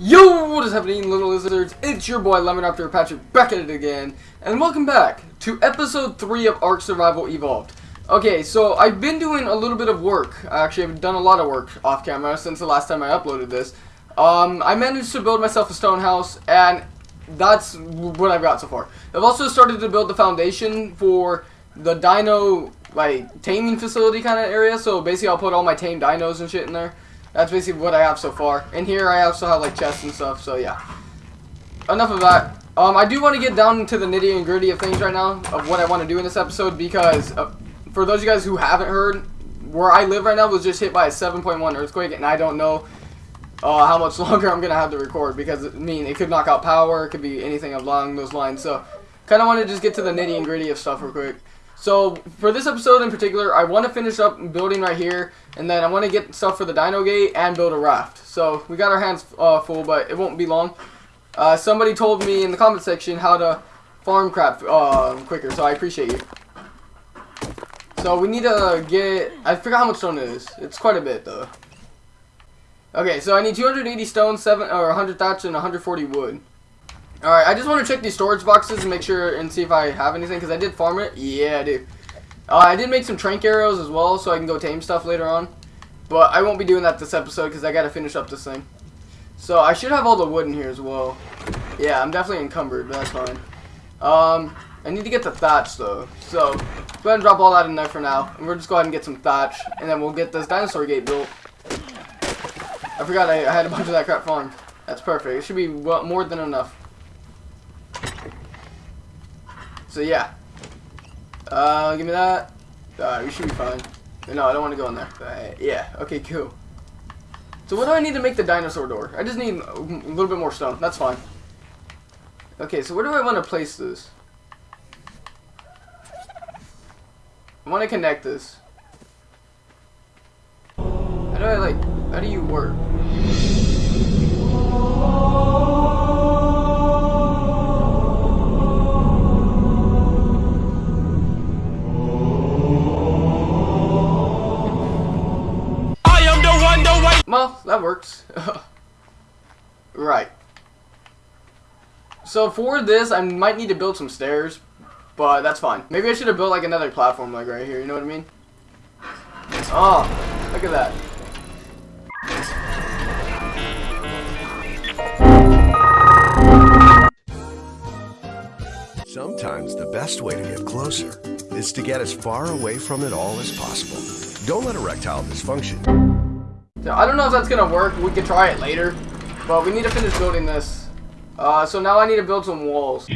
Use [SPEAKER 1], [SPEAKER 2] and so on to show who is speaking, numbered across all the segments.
[SPEAKER 1] Yo, what is happening, little lizards? It's your boy Lemon After Patrick back at it again, and welcome back to episode 3 of Ark Survival Evolved. Okay, so I've been doing a little bit of work. I actually, I've done a lot of work off camera since the last time I uploaded this. Um, I managed to build myself a stone house, and that's what I've got so far. I've also started to build the foundation for the dino, like, taming facility kind of area. So basically, I'll put all my tame dinos and shit in there. That's basically what I have so far. And here I also have like chests and stuff, so yeah. Enough of that. Um, I do want to get down to the nitty and gritty of things right now, of what I want to do in this episode, because uh, for those of you guys who haven't heard, where I live right now was just hit by a 7.1 earthquake, and I don't know uh, how much longer I'm going to have to record, because, I mean, it could knock out power, it could be anything along those lines, so kind of want to just get to the nitty and gritty of stuff real quick. So, for this episode in particular, I want to finish up building right here, and then I want to get stuff for the dino gate and build a raft. So, we got our hands uh, full, but it won't be long. Uh, somebody told me in the comment section how to farm crap uh, quicker, so I appreciate you. So, we need to get... I forgot how much stone it is. It's quite a bit, though. Okay, so I need 280 stone, 7 or 100 thatch, and 140 wood. Alright, I just want to check these storage boxes and make sure and see if I have anything, because I did farm it. Yeah, I do. Uh, I did make some tranq arrows as well, so I can go tame stuff later on. But I won't be doing that this episode, because I got to finish up this thing. So, I should have all the wood in here as well. Yeah, I'm definitely encumbered, but that's fine. Um, I need to get the thatch, though. So, go ahead and drop all that in there for now. And we'll just go ahead and get some thatch, and then we'll get this dinosaur gate built. I forgot I, I had a bunch of that crap farmed. That's perfect. It should be well, more than enough. So yeah. Uh, give me that. Uh, we should be fine. No, I don't want to go in there. Yeah, okay, cool. So what do I need to make the dinosaur door? I just need a little bit more stone. That's fine. Okay, so where do I want to place this? I want to connect this. How do I, like, how do you work? So for this, I might need to build some stairs, but that's fine. Maybe I should have built like another platform like right here, you know what I mean? Oh, look at that.
[SPEAKER 2] Sometimes the best way to get closer is to get as far away from it all as possible. Don't let erectile dysfunction
[SPEAKER 1] so I don't know if that's gonna work. We could try it later, but we need to finish building this. Uh, so now I need to build some walls.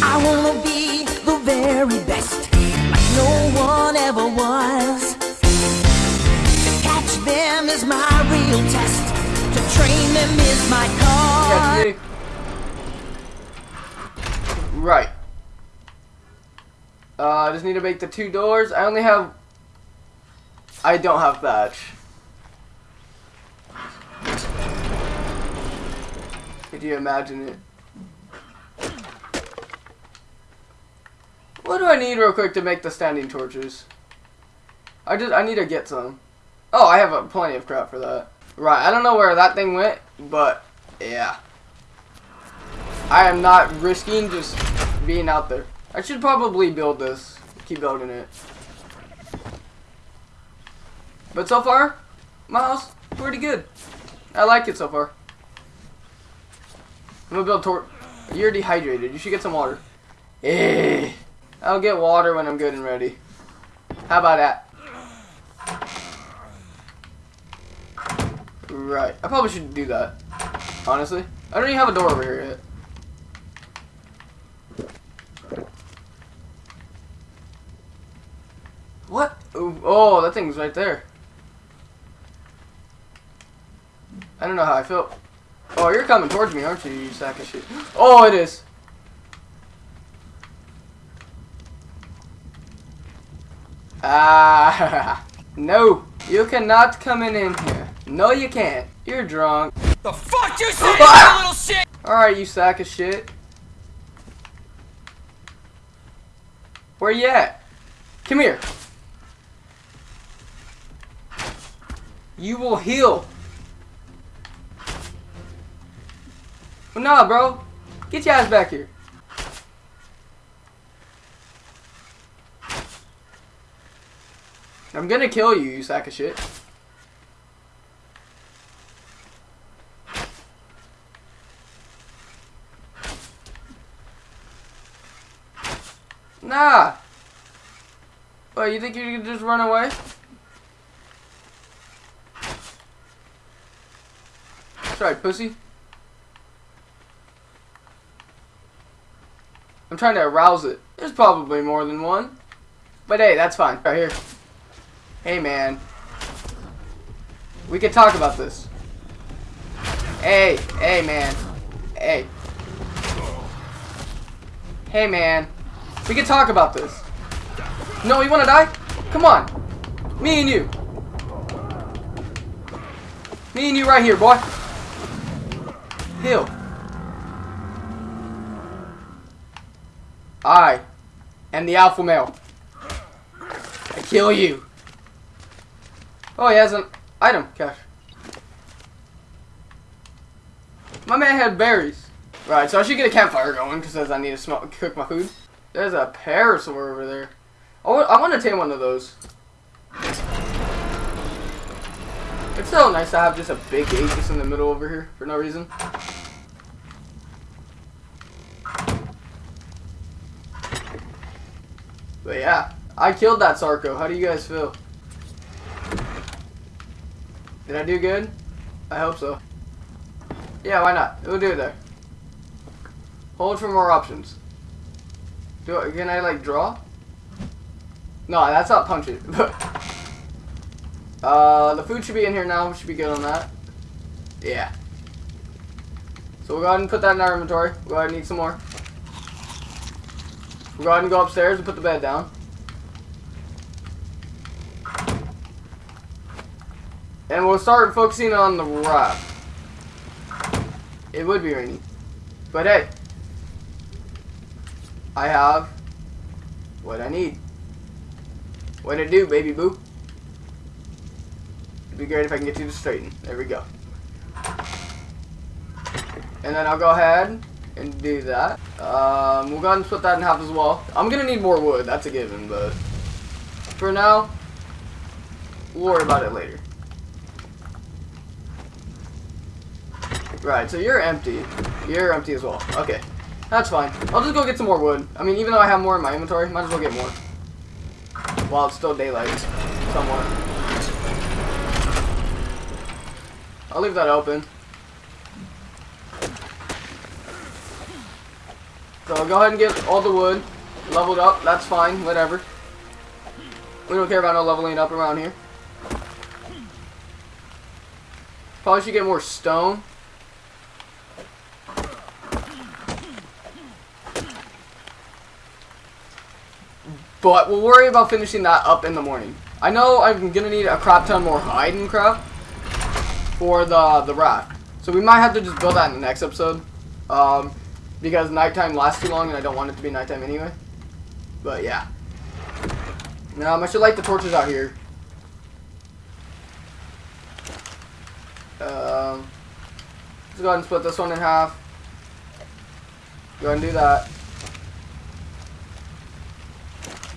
[SPEAKER 3] I wanna be the very best, like no one ever was. To catch them is my real test. To train them is my cause.
[SPEAKER 1] Right. Uh, I just need to make the two doors. I only have... I don't have thatch. Could you imagine it? What do I need real quick to make the standing torches? I just I need to get some. Oh, I have a, plenty of crap for that. Right, I don't know where that thing went, but yeah. I am not risking just being out there. I should probably build this. Keep building it. But so far, my house, pretty good. I like it so far. I'm gonna build tor- You're dehydrated. You should get some water. Eh. I'll get water when I'm good and ready. How about that? Right. I probably should do that. Honestly. I don't even have a door over here yet. What? Oh, that thing's right there. I don't know how I feel. Oh, you're coming towards me, aren't you, you sack of shit? Oh, it is. Ah, no. You cannot come in, in here. No, you can't. You're drunk.
[SPEAKER 4] The fuck you say, you little shit?
[SPEAKER 1] Alright, you sack of shit. Where you at? Come here. You will heal. Well, nah, bro. Get your ass back here. I'm gonna kill you, you sack of shit. Nah. What, you think you can just run away? That's right, pussy. I'm trying to arouse it. There's probably more than one. But hey, that's fine. Right here. Hey, man. We can talk about this. Hey, hey, man. Hey. Hey, man. We can talk about this. No, you wanna die? Come on. Me and you. Me and you right here, boy. Heal. I am the alpha male. I kill you. Oh, he has an item cache. My man had berries. Right, so I should get a campfire going because I need to smoke, cook my food. There's a parasaur over there. Oh, I want to tame one of those. It's so nice to have just a big just in the middle over here for no reason. But yeah, I killed that Sarco. How do you guys feel? Did I do good? I hope so. Yeah, why not? We'll do it there. Hold for more options. Do I, can I like draw? No, that's not punch it. uh, the food should be in here now. We should be good on that. Yeah. So we'll go ahead and put that in our inventory. We'll go ahead and eat some more. We'll go ahead and go upstairs and put the bed down. And we'll start focusing on the raft. It would be rainy. But hey. I have what I need. What to do, baby boo? It'd be great if I can get you to straighten. There we go. And then I'll go ahead and do that. Um, we'll go ahead and split that in half as well. I'm gonna need more wood, that's a given, but for now, we'll worry about it later. Right, so you're empty. You're empty as well. Okay. That's fine. I'll just go get some more wood. I mean, even though I have more in my inventory, might as well get more. While it's still daylight. Somewhat. I'll leave that open. So go ahead and get all the wood leveled up. That's fine. Whatever. We don't care about no leveling up around here. Probably should get more stone. But we'll worry about finishing that up in the morning. I know I'm going to need a crap ton more hide and crap for the, the raft. So we might have to just build that in the next episode. Um, because nighttime lasts too long and I don't want it to be nighttime anyway. But yeah. Um, I should light the torches out here. Um, let's go ahead and split this one in half. Go ahead and do that.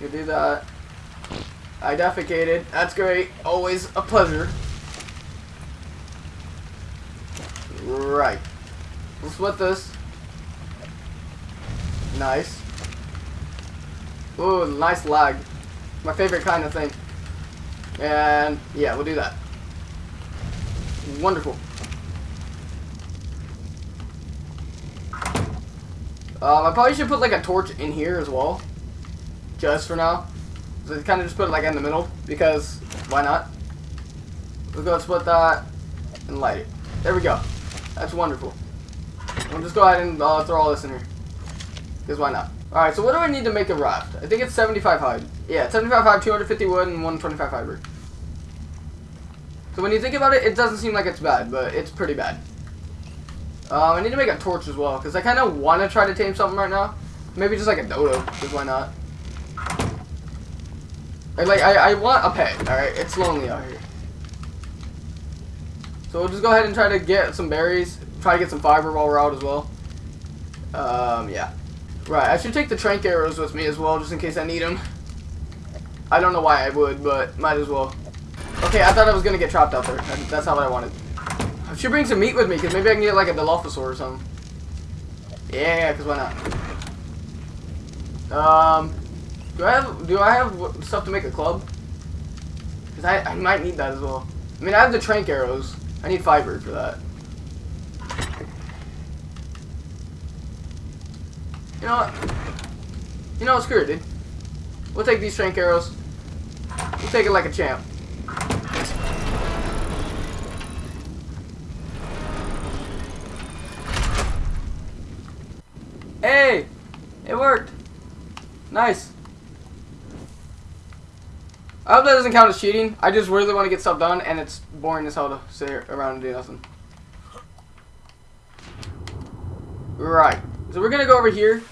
[SPEAKER 1] You do that. I defecated. That's great. Always a pleasure. Right. Let's split this. Nice. Ooh, nice lag. My favorite kind of thing. And, yeah, we'll do that. Wonderful. Um, I probably should put like a torch in here as well just for now. So kind of just put it like in the middle because why not? We'll go split that and light it. There we go. That's wonderful. We'll just go ahead and uh, throw all this in here. Because why not? Alright, so what do I need to make a raft? I think it's 75 hide. Yeah, 75 hide, 250 wood, and 125 fiber. So when you think about it, it doesn't seem like it's bad, but it's pretty bad. Um, I need to make a torch as well, because I kind of want to try to tame something right now. Maybe just like a dodo, because why not? Like, I, I want a pet, alright? It's lonely out here. So we'll just go ahead and try to get some berries. Try to get some fiber while we're out as well. Um, yeah. Right, I should take the tranq arrows with me as well, just in case I need them. I don't know why I would, but might as well. Okay, I thought I was going to get trapped out there. That's not what I wanted. I should bring some meat with me, because maybe I can get like a Dilophosaur or something. Yeah, because why not? Um, do I have do I have stuff to make a club? Because I, I might need that as well. I mean, I have the tranq arrows. I need fiber for that. You know what? You know what? Screw it, dude. We'll take these tranq arrows. We'll take it like a champ. Hey! It worked! Nice. I hope that doesn't count as cheating. I just really want to get stuff done, and it's boring as hell to sit around and do nothing. Right. So we're going to go over here,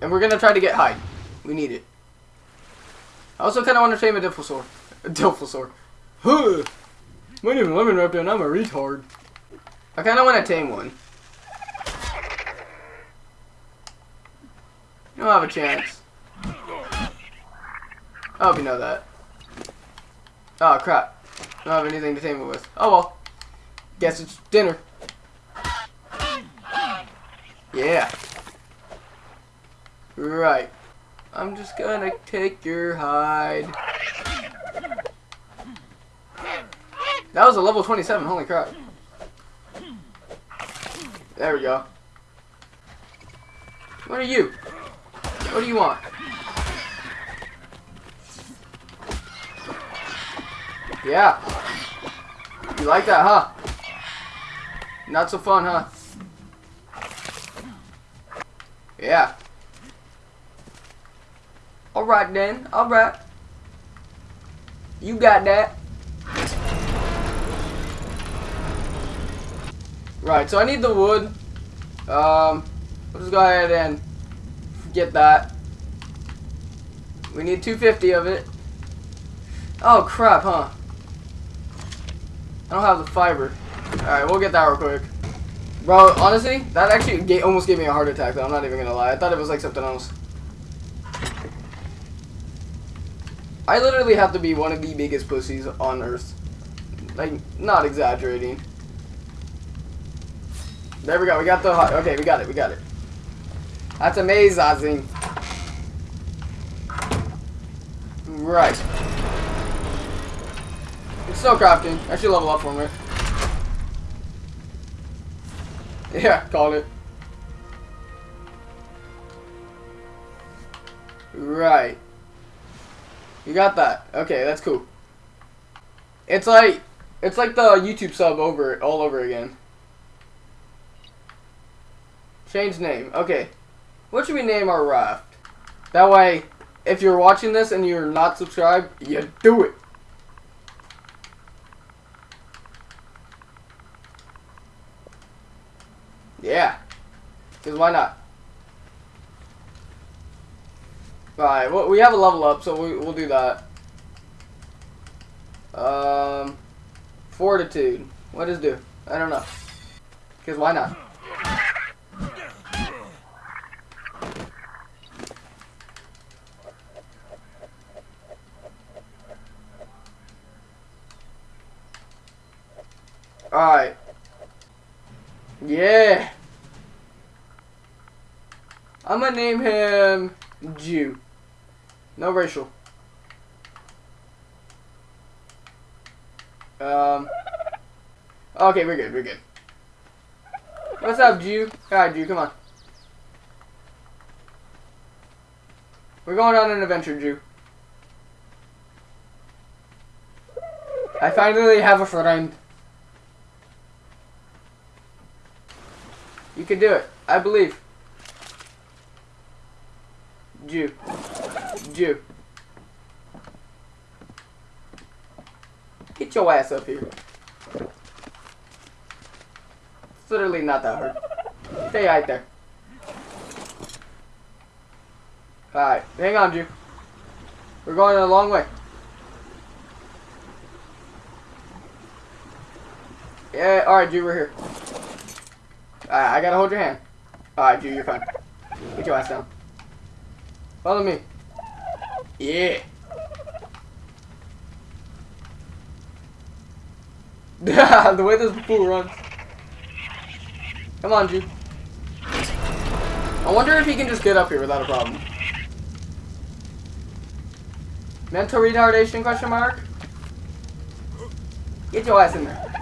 [SPEAKER 1] and we're going to try to get hide. We need it. I also kind of want to tame a Dilphosaur. A Dilphosaur. Huh! My name is Lemon Raptor, and I'm a retard. I kind of want to tame one. You don't have a chance. I hope you know that. Oh, crap. I don't have anything to tame it with. Oh, well. Guess it's dinner. Yeah. Right. I'm just gonna take your hide. That was a level 27, holy crap. There we go. What are you? What do you want? Yeah. You like that, huh? Not so fun, huh? Yeah. Alright then. Alright. You got that. Right, so I need the wood. Um, let's go ahead and get that. We need 250 of it. Oh crap, huh? I don't have the fiber. Alright, we'll get that real quick. Bro, honestly, that actually almost gave me a heart attack, though. I'm not even gonna lie. I thought it was like something else. I literally have to be one of the biggest pussies on Earth. Like, not exaggerating. There we go. We got the... Okay, we got it. We got it. That's amazing. Right. It's still crafting. I should level up from it. Yeah, called it. Right. You got that. Okay, that's cool. It's like it's like the YouTube sub over all over again. Change name. Okay. What should we name our raft? That way, if you're watching this and you're not subscribed, you do it. Yeah. Because why not? Alright, well, we have a level up, so we, we'll do that. Um, fortitude. What does do? I don't know. Because why not? Alright. Yeah. I'm gonna name him Jew. No racial. Um. Okay, we're good. We're good. What's up, Jew? Alright, Jew, come on. We're going on an adventure, Jew. I finally have a friend. You can do it. I believe. Jew. Jew. Get your ass up here. It's literally not that hard. Stay right there. Alright, hang on, Jew. We're going a long way. Yeah, alright, Drew, we're here. Alright, I gotta hold your hand. Alright, Drew, you're fine. Get your ass down. Follow me. Yeah. the way this fool runs. Come on, dude. I wonder if he can just get up here without a problem. Mental retardation question mark? Get your ass in there.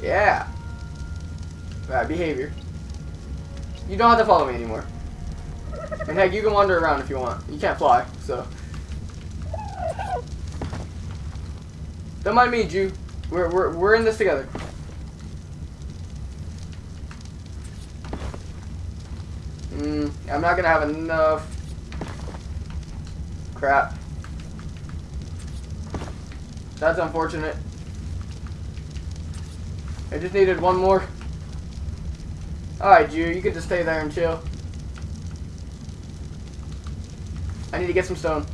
[SPEAKER 1] Yeah. Bad behavior. You don't have to follow me anymore. And heck, you can wander around if you want. You can't fly, so. Don't mind me, Jew. We're, we're, we're in this together. Hmm, I'm not gonna have enough. Crap. That's unfortunate. I just needed one more. Alright, Jew, you can just stay there and chill. I need to get some stone.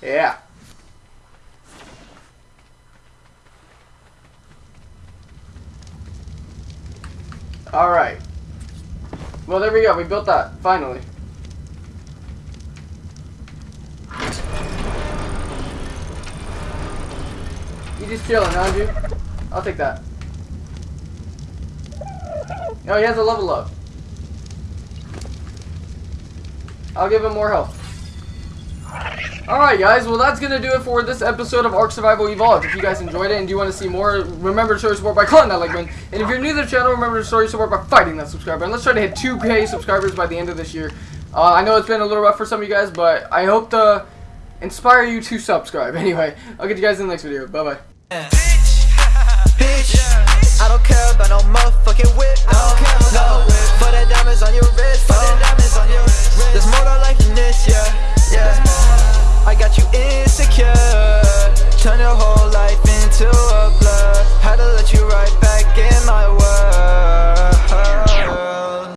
[SPEAKER 1] Yeah. Alright. Well, there we go. We built that. Finally. You just chilling, aren't you? I'll take that. Oh, he has a level up. I'll give him more health. Alright guys, well that's gonna do it for this episode of Ark Survival Evolved. If you guys enjoyed it and do want to see more, remember to show your support by clicking that like button. And if you're new to the channel, remember to show your support by fighting that subscribe button. Let's try to hit 2k subscribers by the end of this year. Uh, I know it's been a little rough for some of you guys, but I hope to inspire you to subscribe. Anyway, I'll get you guys in the next video. Bye-bye.
[SPEAKER 3] I don't care about no motherfucking whip. No, no. For the diamonds on your wrist. For the
[SPEAKER 5] diamonds on your wrist. There's more to life than this, yeah, yeah. I got you insecure. Turn your whole life into a blur. Had to let you right back in my world.